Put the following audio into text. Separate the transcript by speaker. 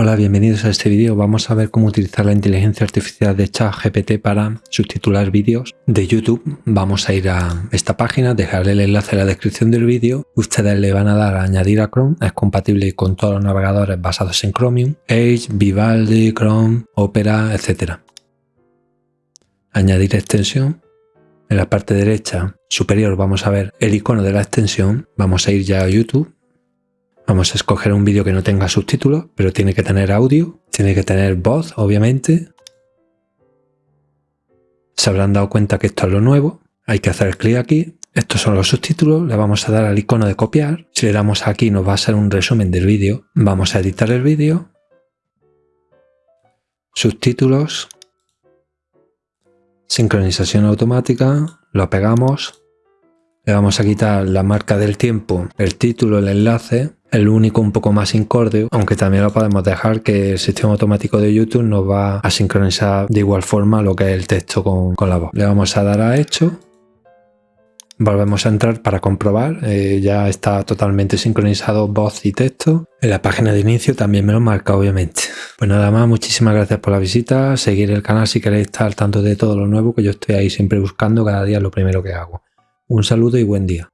Speaker 1: Hola, bienvenidos a este vídeo. Vamos a ver cómo utilizar la inteligencia artificial de ChatGPT para subtitular vídeos de YouTube. Vamos a ir a esta página, dejarle el enlace en la descripción del vídeo. Ustedes le van a dar a añadir a Chrome. Es compatible con todos los navegadores basados en Chromium, Edge, Vivaldi, Chrome, Opera, etc. Añadir extensión. En la parte derecha superior vamos a ver el icono de la extensión. Vamos a ir ya a YouTube Vamos a escoger un vídeo que no tenga subtítulos, pero tiene que tener audio, tiene que tener voz, obviamente. Se habrán dado cuenta que esto es lo nuevo. Hay que hacer clic aquí. Estos son los subtítulos. Le vamos a dar al icono de copiar. Si le damos aquí nos va a ser un resumen del vídeo. Vamos a editar el vídeo. Subtítulos. Sincronización automática. Lo pegamos. Le vamos a quitar la marca del tiempo, el título, el enlace el único un poco más incórdio, aunque también lo podemos dejar que el sistema automático de YouTube nos va a sincronizar de igual forma lo que es el texto con, la voz. Le vamos a dar a hecho. Volvemos a entrar para comprobar, eh, ya está totalmente sincronizado voz y texto. En la página de inicio también me lo marca obviamente. Pues nada más, muchísimas gracias por la visita, seguir el canal si queréis estar al tanto de todo lo nuevo que yo estoy ahí siempre buscando cada día lo primero que hago. Un saludo y buen día.